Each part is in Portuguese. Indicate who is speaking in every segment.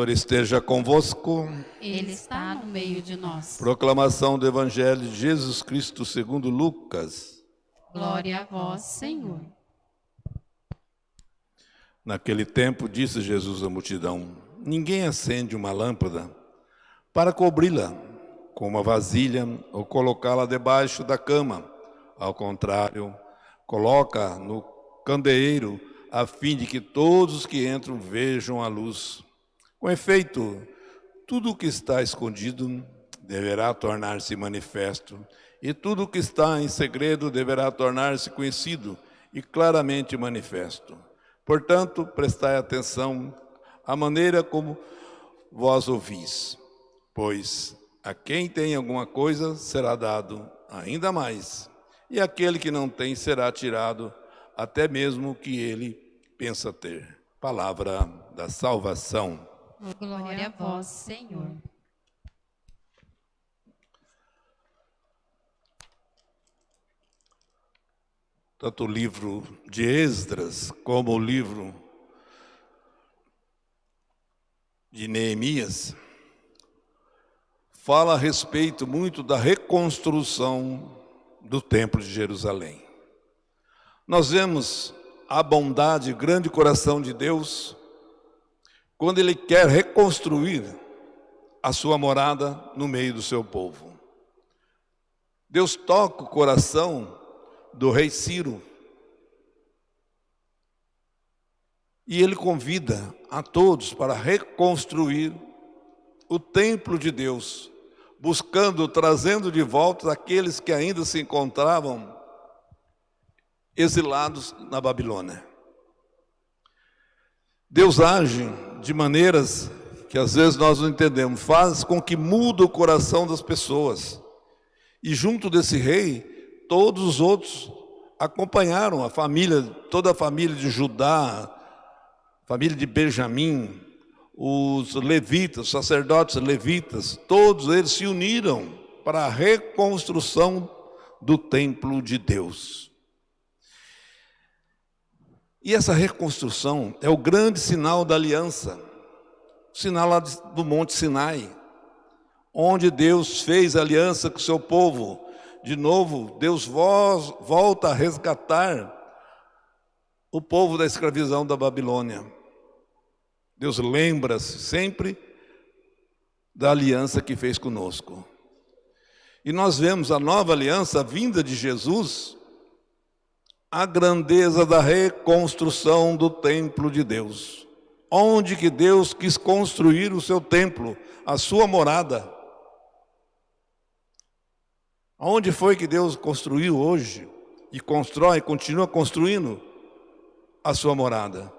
Speaker 1: Senhor esteja convosco.
Speaker 2: Ele está no meio de nós.
Speaker 1: Proclamação do Evangelho de Jesus Cristo segundo Lucas.
Speaker 2: Glória a vós, Senhor.
Speaker 1: Naquele tempo disse Jesus à multidão: Ninguém acende uma lâmpada para cobri-la com uma vasilha ou colocá-la debaixo da cama. Ao contrário, coloca no candeeiro a fim de que todos que entram vejam a luz. Com efeito, tudo o que está escondido deverá tornar-se manifesto, e tudo o que está em segredo deverá tornar-se conhecido e claramente manifesto. Portanto, prestai atenção à maneira como vós ouvis, pois a quem tem alguma coisa será dado ainda mais, e aquele que não tem será tirado até mesmo o que ele pensa ter. Palavra da salvação.
Speaker 2: Glória a vós, Senhor.
Speaker 1: Tanto o livro de Esdras como o livro de Neemias fala a respeito muito da reconstrução do Templo de Jerusalém. Nós vemos a bondade e grande coração de Deus quando ele quer reconstruir a sua morada no meio do seu povo. Deus toca o coração do rei Ciro e ele convida a todos para reconstruir o templo de Deus, buscando, trazendo de volta aqueles que ainda se encontravam exilados na Babilônia. Deus age de maneiras que às vezes nós não entendemos, faz com que muda o coração das pessoas. E junto desse rei, todos os outros acompanharam a família, toda a família de Judá, família de Benjamim, os levitas, sacerdotes levitas, todos eles se uniram para a reconstrução do templo de Deus. E essa reconstrução é o grande sinal da aliança, o sinal lá do Monte Sinai, onde Deus fez aliança com o seu povo. De novo, Deus volta a resgatar o povo da escravidão da Babilônia. Deus lembra-se sempre da aliança que fez conosco. E nós vemos a nova aliança, a vinda de Jesus, a grandeza da reconstrução do templo de Deus. Onde que Deus quis construir o seu templo, a sua morada? Onde foi que Deus construiu hoje e constrói, continua construindo a sua morada?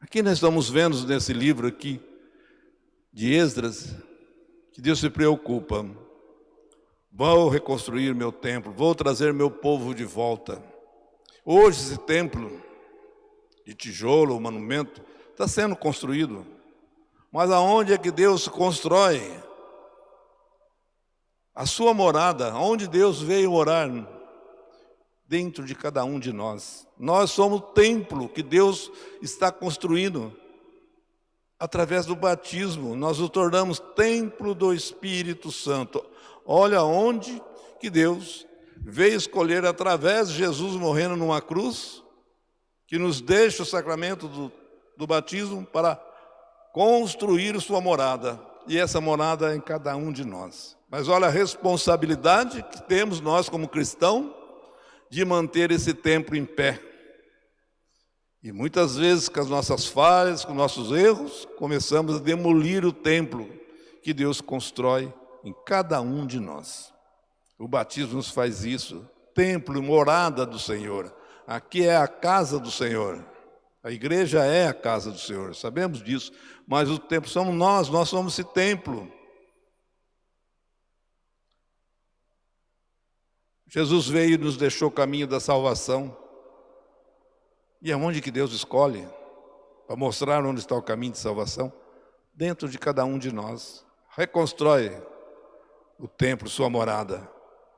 Speaker 1: Aqui nós estamos vendo nesse livro aqui de Esdras que Deus se preocupa Vou reconstruir meu templo, vou trazer meu povo de volta. Hoje esse templo de tijolo, o monumento, está sendo construído. Mas aonde é que Deus constrói? A sua morada, onde Deus veio morar? Dentro de cada um de nós. Nós somos o templo que Deus está construindo. Através do batismo, nós o tornamos templo do Espírito Santo. Olha onde que Deus veio escolher através de Jesus morrendo numa cruz, que nos deixa o sacramento do, do batismo para construir sua morada. E essa morada é em cada um de nós. Mas olha a responsabilidade que temos nós como cristãos de manter esse templo em pé. E muitas vezes com as nossas falhas, com nossos erros, começamos a demolir o templo que Deus constrói em cada um de nós. O batismo nos faz isso. Templo, morada do Senhor. Aqui é a casa do Senhor. A igreja é a casa do Senhor, sabemos disso. Mas o templo somos nós, nós somos esse templo. Jesus veio e nos deixou o caminho da salvação. E aonde que Deus escolhe? Para mostrar onde está o caminho de salvação? Dentro de cada um de nós. Reconstrói o templo, sua morada.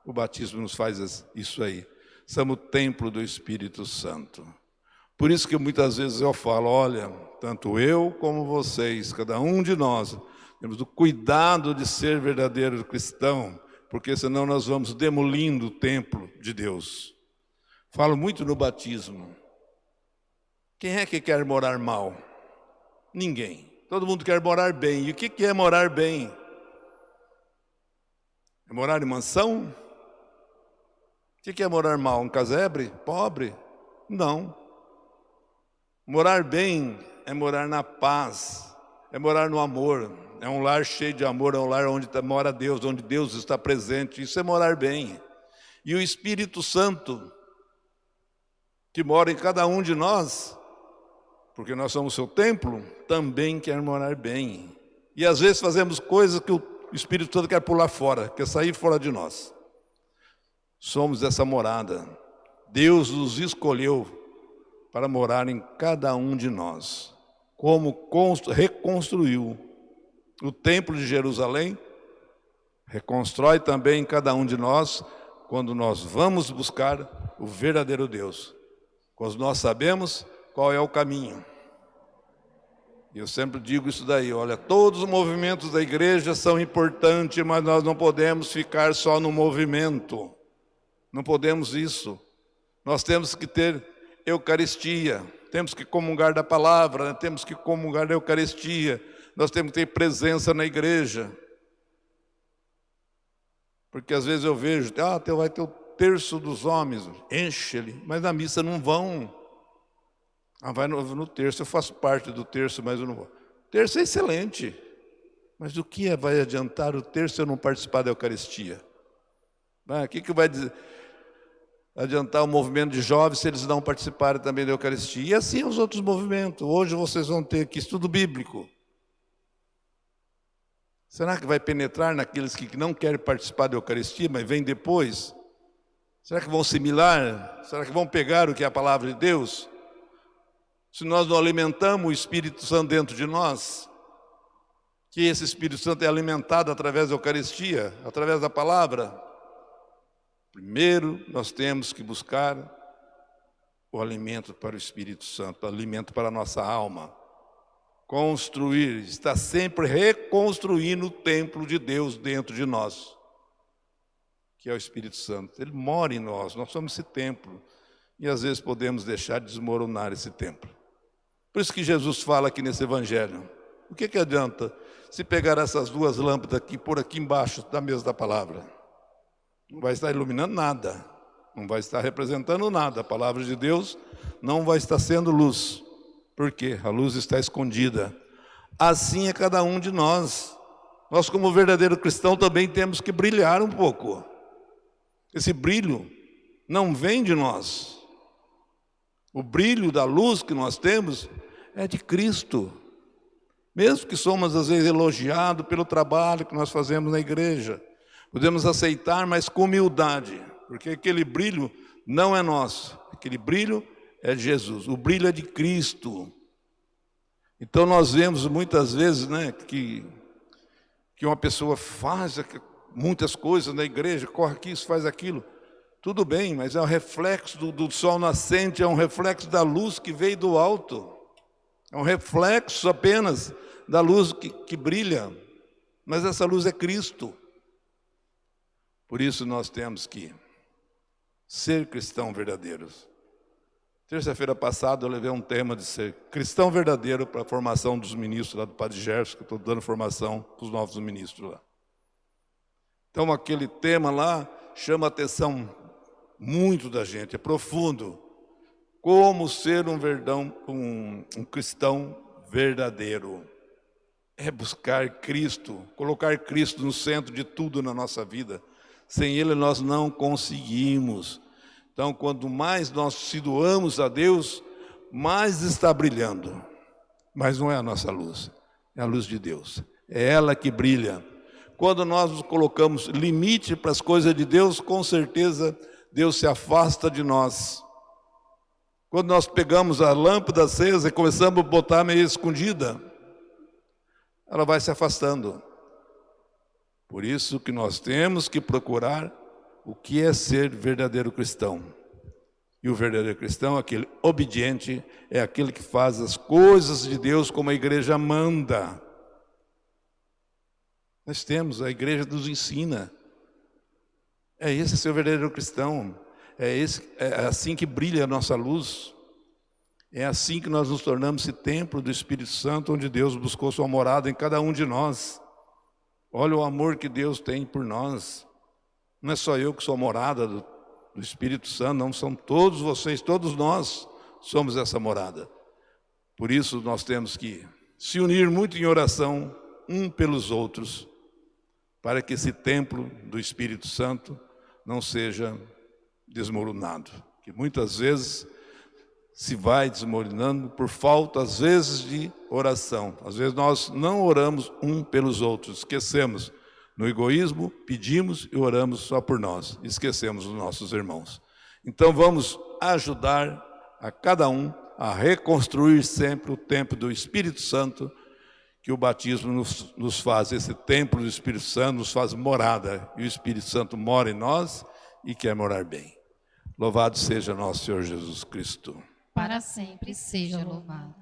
Speaker 1: O batismo nos faz isso aí. Somos o templo do Espírito Santo. Por isso que muitas vezes eu falo, olha, tanto eu como vocês, cada um de nós, temos o cuidado de ser verdadeiro cristão, porque senão nós vamos demolindo o templo de Deus. Falo muito no batismo. Quem é que quer morar mal? Ninguém. Todo mundo quer morar bem. E o que é morar bem? É morar em mansão? O que é morar mal? Um casebre? Pobre? Não. Morar bem é morar na paz, é morar no amor, é um lar cheio de amor, é um lar onde tá, mora Deus, onde Deus está presente. Isso é morar bem. E o Espírito Santo, que mora em cada um de nós, porque nós somos seu templo, também quer morar bem. E às vezes fazemos coisas que o Espírito Santo quer pular fora, quer sair fora de nós. Somos essa morada. Deus nos escolheu para morar em cada um de nós. Como reconstruiu o templo de Jerusalém, reconstrói também em cada um de nós quando nós vamos buscar o verdadeiro Deus. Quando nós sabemos qual é o caminho. Eu sempre digo isso daí, olha, todos os movimentos da igreja são importantes, mas nós não podemos ficar só no movimento. Não podemos isso. Nós temos que ter Eucaristia, temos que comungar da palavra, né? temos que comungar da Eucaristia, nós temos que ter presença na igreja. Porque às vezes eu vejo, ah, vai ter o terço dos homens, enche-ele, mas na missa não vão. Ah, vai no, no, terço, eu faço parte do terço, mas eu não vou. Terço é excelente, mas o que vai adiantar o terço se eu não participar da Eucaristia? Ah, o que, que vai dizer? adiantar o movimento de jovens se eles não participarem também da Eucaristia. E assim os outros movimentos. Hoje vocês vão ter aqui estudo bíblico. Será que vai penetrar naqueles que não querem participar da Eucaristia, mas vêm depois? Será que vão assimilar? Será que vão pegar o que é a palavra de Deus? Se nós não alimentamos o Espírito Santo dentro de nós, que esse Espírito Santo é alimentado através da Eucaristia, através da palavra, Primeiro, nós temos que buscar o alimento para o Espírito Santo, o alimento para a nossa alma. Construir, está sempre reconstruindo o templo de Deus dentro de nós, que é o Espírito Santo. Ele mora em nós, nós somos esse templo. E às vezes podemos deixar de desmoronar esse templo. Por isso que Jesus fala aqui nesse evangelho. O que, que adianta se pegar essas duas lâmpadas aqui, por aqui embaixo da mesa da palavra? não vai estar iluminando nada, não vai estar representando nada. A palavra de Deus não vai estar sendo luz. Por quê? A luz está escondida. Assim é cada um de nós. Nós, como verdadeiro cristão, também temos que brilhar um pouco. Esse brilho não vem de nós. O brilho da luz que nós temos é de Cristo. Mesmo que somos às vezes elogiados pelo trabalho que nós fazemos na igreja, Podemos aceitar, mas com humildade, porque aquele brilho não é nosso, aquele brilho é de Jesus, o brilho é de Cristo. Então nós vemos muitas vezes né, que, que uma pessoa faz muitas coisas na igreja, corre aqui, isso faz aquilo. Tudo bem, mas é um reflexo do, do sol nascente, é um reflexo da luz que veio do alto. É um reflexo apenas da luz que, que brilha. Mas essa luz é Cristo. Por isso nós temos que ser cristão verdadeiros. Terça-feira passada eu levei um tema de ser cristão verdadeiro para a formação dos ministros lá do Padre Gerson, que eu estou dando formação para os novos ministros lá. Então aquele tema lá chama a atenção muito da gente, é profundo. Como ser um, verdão, um, um cristão verdadeiro. É buscar Cristo, colocar Cristo no centro de tudo na nossa vida. Sem Ele nós não conseguimos. Então, quanto mais nós se doamos a Deus, mais está brilhando. Mas não é a nossa luz, é a luz de Deus. É ela que brilha. Quando nós nos colocamos limite para as coisas de Deus, com certeza Deus se afasta de nós. Quando nós pegamos a lâmpada acesa e começamos a botar meio escondida, ela vai se afastando. Por isso que nós temos que procurar o que é ser verdadeiro cristão. E o verdadeiro cristão, aquele obediente, é aquele que faz as coisas de Deus como a igreja manda. Nós temos, a igreja nos ensina. É esse ser o verdadeiro cristão. É, esse, é assim que brilha a nossa luz. É assim que nós nos tornamos esse templo do Espírito Santo, onde Deus buscou sua morada em cada um de nós. Olha o amor que Deus tem por nós. Não é só eu que sou morada do, do Espírito Santo, não, são todos vocês, todos nós somos essa morada. Por isso nós temos que se unir muito em oração, um pelos outros, para que esse templo do Espírito Santo não seja desmoronado. Que muitas vezes se vai desmoronando por falta, às vezes, de oração. Às vezes nós não oramos um pelos outros, esquecemos. No egoísmo, pedimos e oramos só por nós, esquecemos os nossos irmãos. Então vamos ajudar a cada um a reconstruir sempre o templo do Espírito Santo, que o batismo nos, nos faz, esse templo do Espírito Santo nos faz morada, e o Espírito Santo mora em nós e quer morar bem. Louvado seja nosso Senhor Jesus Cristo
Speaker 2: para sempre seja louvado.